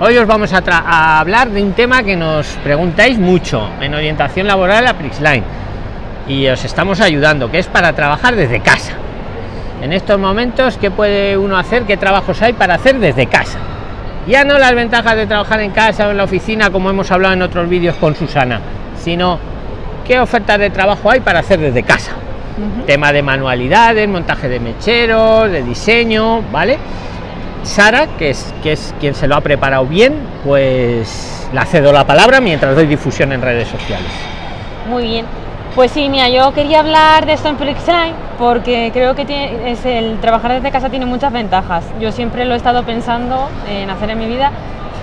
Hoy os vamos a, a, hablar de un tema que nos preguntáis mucho en orientación laboral a Prixline y os estamos ayudando, que es para trabajar desde casa. En estos momentos, ¿qué puede uno hacer? ¿Qué trabajos hay para hacer desde casa? Ya no las ventajas de trabajar en casa o en la oficina, como hemos hablado en otros vídeos con Susana, sino qué ofertas de trabajo hay para hacer desde casa. Uh -huh. Tema de manualidades, montaje de mecheros, de diseño, ¿vale? Sara, que es, que es quien se lo ha preparado bien, pues la cedo la palabra mientras doy difusión en redes sociales. Muy bien. Pues sí, mira, yo quería hablar de esto en Flexline porque creo que es el trabajar desde casa tiene muchas ventajas. Yo siempre lo he estado pensando en hacer en mi vida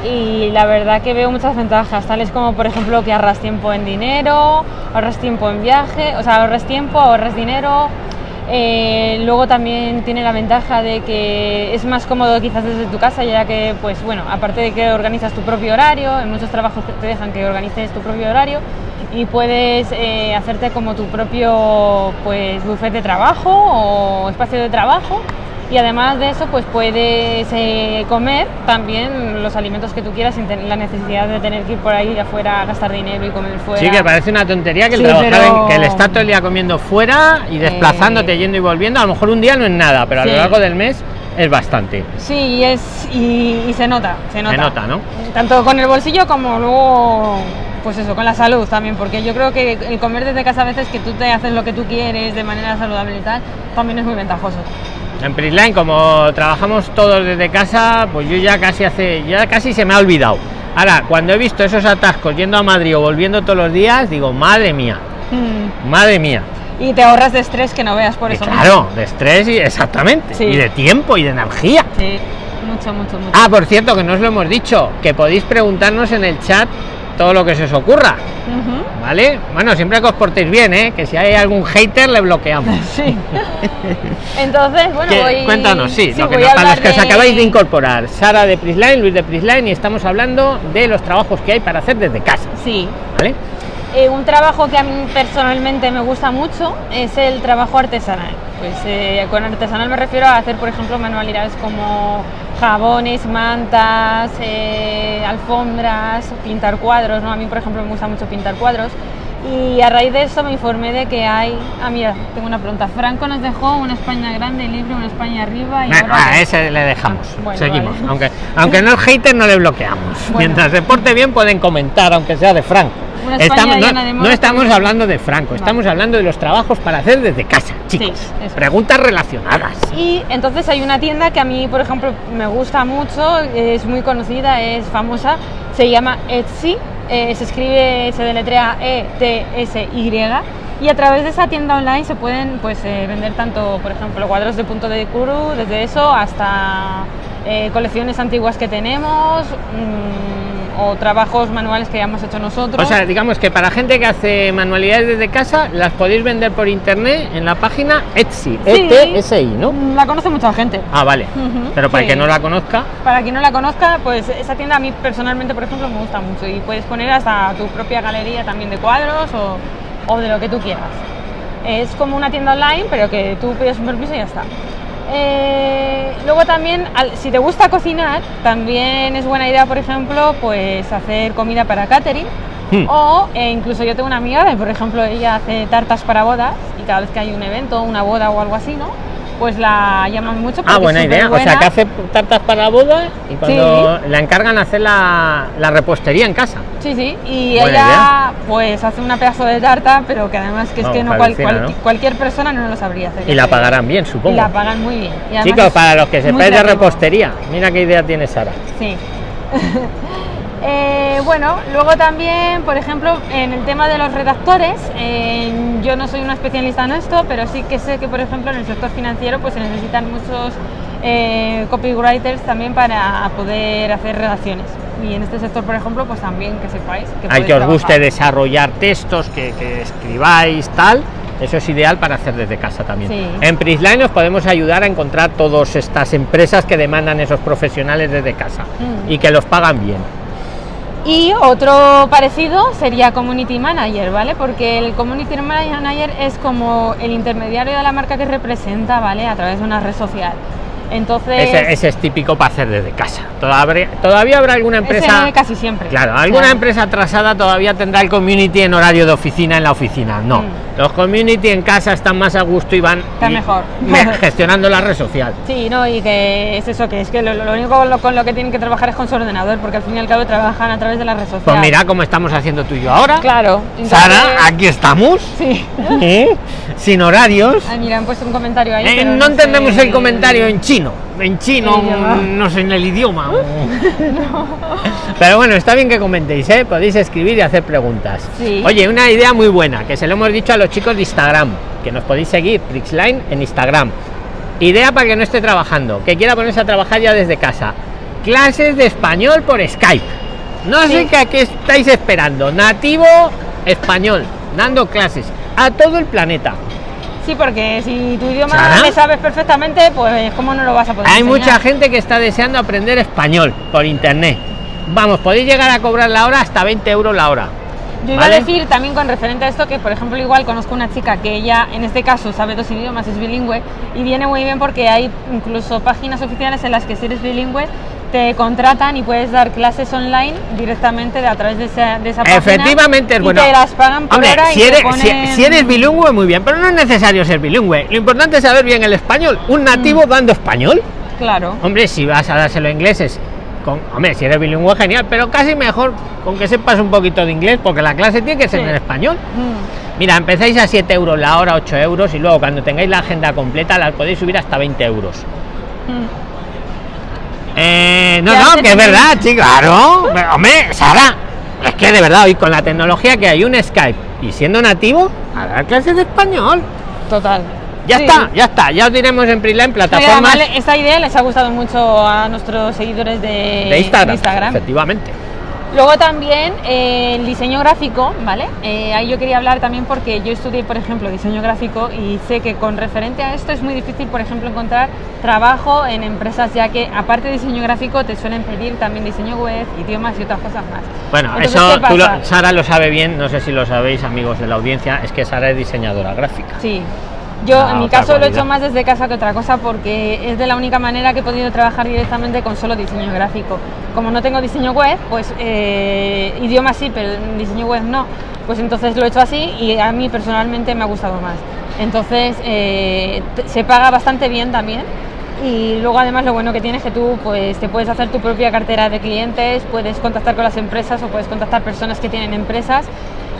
y la verdad que veo muchas ventajas, tales como por ejemplo que ahorras tiempo en dinero, ahorras tiempo en viaje, o sea, ahorras tiempo, ahorras dinero. Eh, luego también tiene la ventaja de que es más cómodo quizás desde tu casa, ya que, pues bueno, aparte de que organizas tu propio horario, en muchos trabajos te dejan que organices tu propio horario y puedes eh, hacerte como tu propio pues buffet de trabajo o espacio de trabajo y además de eso pues puedes eh, comer también los alimentos que tú quieras sin tener la necesidad de tener que ir por ahí afuera a gastar dinero y comer fuera. Sí que parece una tontería que el Sí, pero- que el estar todo el día comiendo fuera y desplazándote Eh, yendo y volviendo a lo mejor un día no es nada pero a lo largo del mes es bastante. Sí y es y, y se nota se nota. Se nota no tanto con el bolsillo como luego pues eso con la salud también porque yo creo que el comer desde casa a veces que tú te haces lo que tú quieres de manera saludable y tal también es muy ventajoso en Prisline como trabajamos todos desde casa pues yo ya casi hace ya casi se me ha olvidado ahora cuando he visto esos atascos yendo a Madrid o volviendo todos los días digo madre mía Mm. madre mía y te ahorras de estrés que no veas por Y eso claro de estrés y exactamente Sí. y de tiempo y de energía Sí, mucho, mucho, mucho. Ah, por cierto, que no os lo hemos dicho, que podéis preguntarnos en el chat todo lo que se os ocurra, ¿vale? Bueno, siempre que os portéis bien, ¿eh? Que si hay algún hater le bloqueamos. Sí. Entonces, bueno, voy... Cuéntanos, sí, lo que nos- a para los que os acabáis de incorporar, Sara de Prisline, Luis de Prisline, y estamos hablando de los trabajos que hay para hacer desde casa, Sí. ¿vale? Eh, un trabajo que a mí personalmente me gusta mucho es el trabajo artesanal. Pues eh, con artesanal me refiero a hacer, por ejemplo, manualidades como jabones, mantas, eh, alfombras, pintar cuadros. ¿no? A mí, por ejemplo, me gusta mucho pintar cuadros. Y a raíz de eso me informé de que hay... Ah, mira, tengo una pregunta. Franco nos dejó una España grande libre, una España arriba y Nah, ahora... ah, ese le dejamos, Ah, bueno, seguimos. vale. Aunque, aunque no es hater, no le bloqueamos. Bueno. Mientras se porte bien, pueden comentar, aunque sea de Franco. Estamos, no, estamos hablando de Franco, estamos hablando de los trabajos para hacer desde casa, chicos. eso. Preguntas relacionadas. Y entonces hay una tienda que a mí, por ejemplo, me gusta mucho, es muy conocida, es famosa, se llama Etsy, eh, se escribe, se deletrea E E-T-S-Y, y a través de esa tienda online se pueden pues, eh, vender tanto, por ejemplo, cuadros de punto de curu, desde eso hasta eh, colecciones antiguas que tenemos, mm, o trabajos manuales que hayamos hecho nosotros. O sea, digamos que para gente que hace manualidades desde casa, las podéis vender por internet en la página Etsy, Sí. E-T-S-I, ¿no? La conoce mucha gente. Ah, vale. Pero para el que no la conozca, Para quien no la conozca, pues esa tienda a mí personalmente, por ejemplo, me gusta mucho y puedes poner hasta tu propia galería también de cuadros o, o de lo que tú quieras. Es como una tienda online, pero que tú pides un permiso y ya está. Eh, luego también, al- si te gusta cocinar, también es buena idea, por ejemplo, pues hacer comida para catering. Hmm. O eh, incluso yo tengo una amiga que, por ejemplo, ella hace tartas para bodas y cada vez que hay un evento, una boda o algo así, ¿no? Pues la llaman mucho. ah, buena idea. O sea, que hace tartas para boda y cuando la encargan hacer la, la repostería en casa. Sí, sí, y Buena ella idea. pues hace una pedazo de tarta, pero que además que es que no, cual- cual- ¿no? cualquier persona no lo sabría hacer. Y la pagarán bien, Y supongo. la pagan muy bien. Y Chicos, para los que sepáis de repostería, mira qué idea tiene Sara. Sí. Eh, bueno, luego también, por ejemplo, en el tema de los redactores, eh, yo no soy una especialista en esto, pero sí que sé que, por ejemplo, en el sector financiero pues se necesitan muchos eh, copywriters también para poder hacer redacciones. Y en este sector, por ejemplo, pues también que sepáis que Hay que os guste desarrollar textos, que, que escribáis, tal. Eso es ideal para hacer desde casa también. Sí. En Prisline os podemos ayudar a encontrar todas estas empresas que demandan esos profesionales desde casa Mm. y que los pagan bien. Y otro parecido sería Community Manager, ¿vale? Porque el Community Manager es como el intermediario de la marca que representa, ¿vale? A través de una red social. Entonces, ese, ese es típico para hacer desde casa. Todavía, todavía habrá alguna ese empresa. casi siempre. Claro, alguna Claro. empresa atrasada todavía tendrá el community en horario de oficina en la oficina. No, Mm. los community en casa están más a gusto y van Está y- mejor. me- gestionando la red social. Sí, no, y que es eso, que es que lo, lo único con lo, con lo que tienen que trabajar es con su ordenador, porque al fin y al cabo trabajan a través de la red social. Pues mira cómo estamos haciendo tú y yo ahora. Claro. Sara, aquí estamos, Sí. ¿eh? sin horarios. Ay, mira, han puesto un comentario ahí. Eh, no entendemos sé el comentario en chino, en chino, mm, no sé en el idioma. Pero bueno, está bien que comentéis, ¿eh? podéis escribir y hacer preguntas. Sí. Oye, una idea muy buena, que se lo hemos dicho a los chicos de Instagram, que nos podéis seguir, Prixline en Instagram. Idea para que no esté trabajando, que quiera ponerse a trabajar ya desde casa. Clases de español por Skype. No sé qué estáis esperando. Nativo español, dando clases a todo el planeta. Sí, porque si tu idioma Sara. le sabes perfectamente, pues cómo no lo vas a poder Hay enseñar? mucha gente que está deseando aprender español por internet. Vamos, podéis llegar a cobrar la hora hasta 20 euros la hora. Yo iba ¿Vale? a decir también con referente a esto que, por ejemplo, igual conozco una chica que ella, en este caso, sabe dos idiomas, es bilingüe, y viene muy bien porque hay incluso páginas oficiales en las que si eres bilingüe te contratan y puedes dar clases online directamente de, a través de esa, de esa página. Efectivamente es y bueno. te las pagan por Hombre, hora si y te eres, si- ponen- si eres bilingüe, muy bien, pero no es necesario ser bilingüe. Lo importante es saber bien el español. Un nativo dando español. Claro. Hombre, si vas a dárselo a ingleses, con, hombre, si eres bilingüe, genial, pero casi mejor con que sepas un poquito de inglés, porque la clase tiene que ser Sí. en español. Mm. Mira, empezáis a 7 euros la hora, 8 euros, y luego cuando tengáis la agenda completa, la podéis subir hasta 20 euros. Mm. Eh, no, no, que es verdad, sí, claro. Hombre, Sara, es que de verdad, hoy con la tecnología que hay, un Skype y siendo nativo, a dar clases de español. Total. Ya Sí. está, ya está, ya os diremos en Prisla en plataformas además, esta idea les ha gustado mucho a nuestros seguidores de, de Instagram, Instagram. efectivamente. Luego también eh, el diseño gráfico, ¿vale? Eh, ahí yo quería hablar también porque yo estudié, por ejemplo, diseño gráfico y sé que con referente a esto es muy difícil, por ejemplo, encontrar trabajo en empresas ya que aparte de diseño gráfico te suelen pedir también diseño web, idiomas y otras cosas más. Bueno, Entonces, eso ¿qué tú lo-? Sara lo sabe bien, no sé si lo sabéis, amigos de la audiencia, es que Sara es diseñadora gráfica. Sí. Yo Ah, en mi caso lo he hecho más desde casa que otra cosa porque es de la única manera que he podido trabajar directamente con solo diseño gráfico. Como no tengo diseño web, pues eh, idioma sí, pero diseño web no, pues entonces lo he hecho así y a mí personalmente me ha gustado más. Entonces eh, se paga bastante bien también y luego además lo bueno que tienes es que tú pues te puedes hacer tu propia cartera de clientes, puedes contactar con las empresas o puedes contactar personas que tienen empresas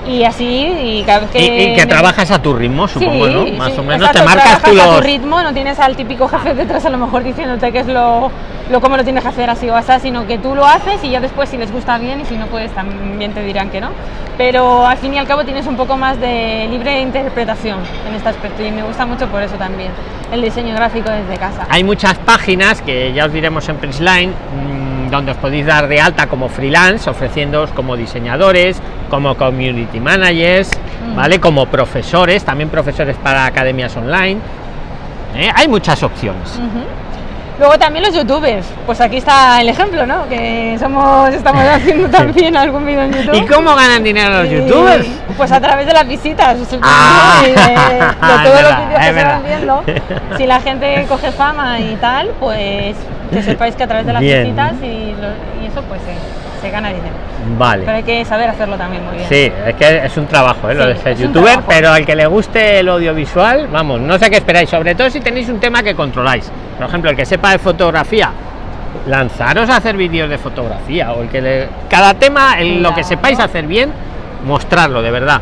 y así y cada vez que Y, y que trabajas a tu ritmo, supongo, ¿no? Sí, Más sí, o menos exacto, te marcas tú trabajas a los... tu ritmo, no tienes al típico jefe detrás a lo mejor diciéndote qué es lo, lo cómo lo tienes que hacer así o así, sino que tú lo haces y ya después si les gusta bien y si no pues también te dirán que no. Pero al fin y al cabo tienes un poco más de libre interpretación en este aspecto y me gusta mucho por eso también el diseño gráfico desde casa. Hay muchas páginas que ya os diremos en Prisline mm, donde os podéis dar de alta como freelance, ofreciéndoos como diseñadores, como community managers, Mm. ¿vale? Como profesores, también profesores para academias online. ¿eh? Hay muchas opciones. Ujú. Luego también los youtubers, pues aquí está el ejemplo, ¿no? Que somos, estamos haciendo también algún vídeo en YouTube. ¿Y cómo ganan dinero los Y, youtubers? Pues a través de las visitas, Ah. y de, de todos los verdad, vídeos es que se van verdad. viendo. Si la gente coge fama y tal, pues que sepáis que a través de las Bien. visitas y, lo- y eso pues se, se gana dinero. Pero Vale. hay que saber hacerlo también muy bien. Sí, es que es un trabajo, ¿eh? lo de ser youtuber, pero al que le guste el audiovisual, vamos, no sé qué esperáis, sobre todo si tenéis un tema que controláis. Por ejemplo, el que sepa de fotografía, lanzaros a hacer vídeos de fotografía, o el que le... Cada tema, el- lo que sepáis hacer bien, mostrarlo, de verdad.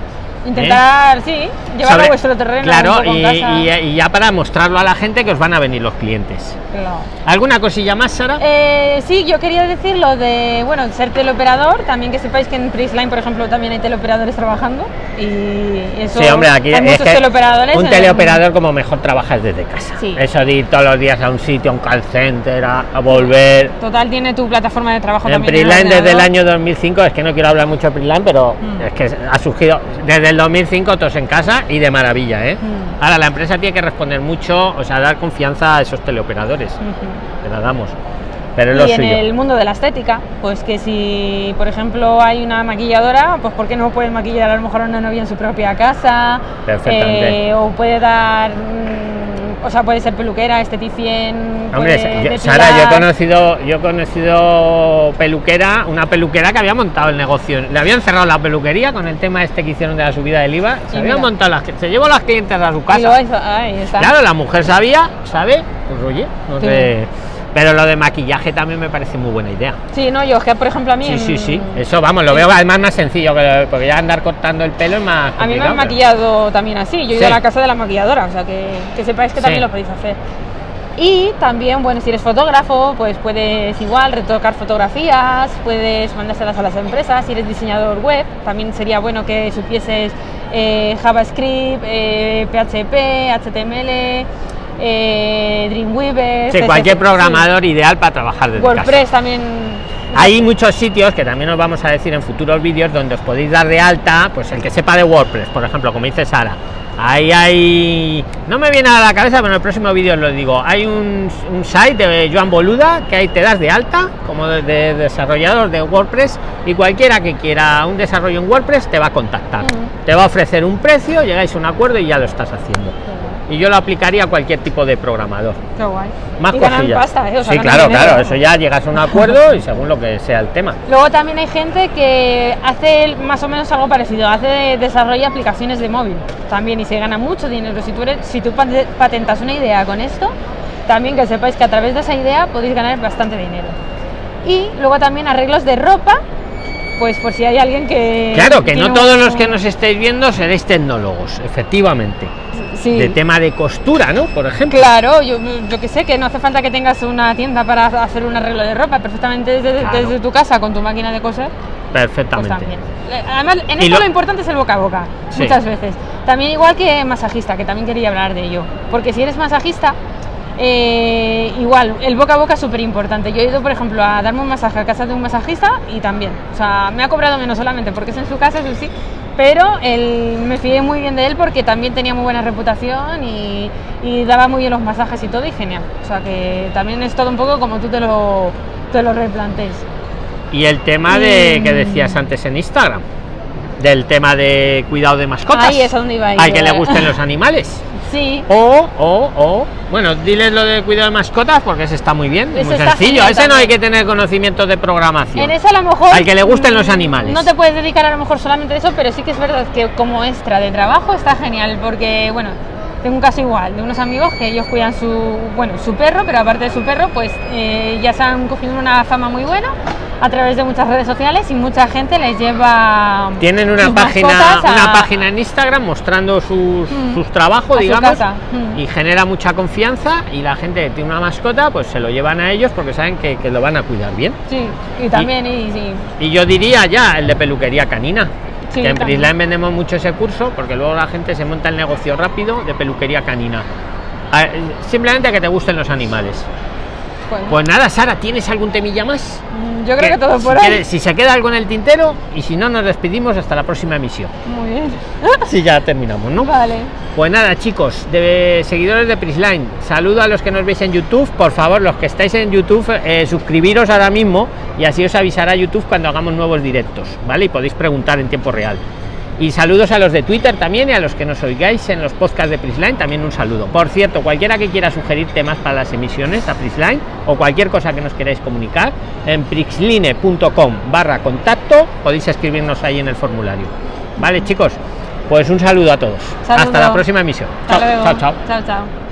Intentar, sí, llevarlo a vuestro terreno. Claro, y, y- y ya para mostrarlo a la gente que os van a venir los clientes. Claro. ¿Alguna cosilla más, Sara? Eh, sí, yo quería decir lo de, bueno, ser teleoperador, también que sepáis que en Prisline, por ejemplo, también hay teleoperadores trabajando y eso Sí, hombre, aquí hay muchos teleoperadores. un teleoperador como mejor trabajas desde casa. Sí. Eso de ir todos los días a un sitio, a un call center, a, a volver. Total tiene tu plataforma de trabajo En Prisline desde el año 2005, es que no quiero hablar mucho de Prisline, pero Mm. es que ha surgido desde el 2005 todos en casa y de maravilla, ¿eh? Mm. Ahora la empresa tiene que responder mucho, o sea, dar confianza a esos teleoperadores. Te la damos. Pero es lo Y en suyo. el mundo de la estética, pues que si, por ejemplo, hay una maquilladora, pues ¿por qué no puede maquillar a lo mejor a una novia en su propia casa? Perfectamente. Eh, o puede dar mm, o sea, puede ser peluquera, esteticien. Hombre, puede yo-. Sara, yo he conocido, yo he conocido peluquera, una peluquera que había montado el negocio. Le habían cerrado la peluquería con el tema este que hicieron de la subida del IVA. Se Y habían montado las, se llevó las clientes a su casa. luego hizo- ahí está. Claro, la mujer sabía, ¿sabe? Pues oye, no Sí. sé. Pero lo de maquillaje también me parece muy buena idea. Sí, no, yo es que por ejemplo a mí. Sí, sí, en- sí. Eso, vamos, lo veo además más sencillo, que- porque ya andar cortando el pelo es más. A mí me han pero- maquillado también así. Yo he ido a la casa de la maquilladora, o sea que, que sepáis que Sí. también lo podéis hacer. Y también, bueno, si eres fotógrafo, pues puedes igual retocar fotografías, puedes mandárselas a las empresas. Si eres diseñador web, también sería bueno que supieses eh, JavaScript, eh, PHP, HTML, eh, Dreamweaver. Sí, cualquier sí. programador ideal para trabajar desde casa. WordPress también. Hay muchos sitios que también os vamos a decir en futuros vídeos donde os podéis dar de alta, pues el que sepa de WordPress, por ejemplo, como dice Sara. Ahí hay. No me viene a la cabeza, pero en el próximo vídeo os lo digo. Hay un, un site de Joan Boluda que ahí te das de alta como de, de desarrollador de WordPress y cualquiera que quiera un desarrollo en WordPress te va a contactar. Ujú. Te va a ofrecer un precio, llegáis a un acuerdo y ya lo estás haciendo. Y yo lo aplicaría a cualquier tipo de programador. Qué guay. Más y ganan cosillas. pasta, ¿eh? O sea, sí, claro, dinero. claro. Eso ya llegas a un acuerdo y según lo que sea el tema. Luego también hay gente que hace más o menos algo parecido, hace de- desarrolla aplicaciones de móvil también y se gana mucho dinero. Si tú, eres, si tú pate- patentas una idea con esto, también que sepáis que a través de esa idea podéis ganar bastante dinero. Y luego también arreglos de ropa, pues por si hay alguien que... Claro, que no todos un- los que nos estéis viendo seréis tecnólogos, efectivamente. Sí. De tema de costura, ¿no? Por ejemplo. Claro, yo, yo que sé, que no hace falta que tengas una tienda para hacer un arreglo de ropa, perfectamente desde, Claro. desde tu casa con tu máquina de coser. Pues Perfectamente. también. Eh, Además, en esto lo- lo... importante es el boca a boca, Sí. muchas veces. También igual que masajista, que también quería hablar de ello. Porque si eres masajista, eh, igual, el boca a boca es súper importante. Yo he ido, por ejemplo, a darme un masaje a casa de un masajista y también. O sea, me ha cobrado menos solamente porque es en su casa, eso sí. Pero él, me fié muy bien de él porque también tenía muy buena reputación y, y daba muy bien los masajes y todo y genial. O sea que también es todo un poco como tú te lo, te lo replantees. Y el tema de Mm. que decías antes en Instagram, del tema de cuidado de mascotas. Ahí es donde iba a ir, Al que le gusten los animales. Sí, O, o, o, bueno, diles lo de cuidado de mascotas porque ese está muy bien, es muy sencillo. genial Ese no hay que tener conocimientos de programación. En ese a lo mejor. Al que le gusten los animales. No te puedes dedicar a lo mejor solamente a eso, pero sí que es verdad que como extra de trabajo está genial, porque, bueno, tengo un caso igual de unos amigos que ellos cuidan su, bueno, su perro, pero aparte de su perro, pues eh, ya se han cogido una fama muy buena a través de muchas redes sociales y mucha gente les lleva. Tienen una página, a- una página en Instagram mostrando sus, Mm. sus trabajos, A digamos. Mm. y genera mucha confianza y la gente que tiene una mascota, pues se lo llevan a ellos porque saben que, que lo van a cuidar bien. Sí, y también, y, sí. Y yo diría ya el de peluquería canina. Sí, que en. Prisline vendemos mucho ese curso porque luego la gente se monta el negocio rápido de peluquería canina. Simplemente que te gusten los animales. Pues nada, Sara, ¿tienes algún temilla más? mm, yo creo que, todo si, por hoy. quieres- si se queda algo en el tintero y si no, nos despedimos hasta la próxima emisión. Muy bien. Si ya terminamos, ¿no? Vale. Pues nada, chicos, de seguidores de Prisline, saludo a los que nos veis en YouTube. Por favor, los que estáis en YouTube, eh, suscribiros ahora mismo y así os avisará YouTube cuando hagamos nuevos directos, ¿vale? Y podéis preguntar en tiempo real. Y saludos a los de Twitter también y a los que nos oigáis en los podcasts de Prisline, también un saludo. Por cierto, cualquiera que quiera sugerir temas para las emisiones a Prisline o cualquier cosa que nos queráis comunicar, en prixline.com barra contacto podéis escribirnos ahí en el formulario. Vale, chicos, pues un saludo a todos. Saludo. Hasta la próxima emisión. Hasta Chao, luego. chao, chao. Chao, chao.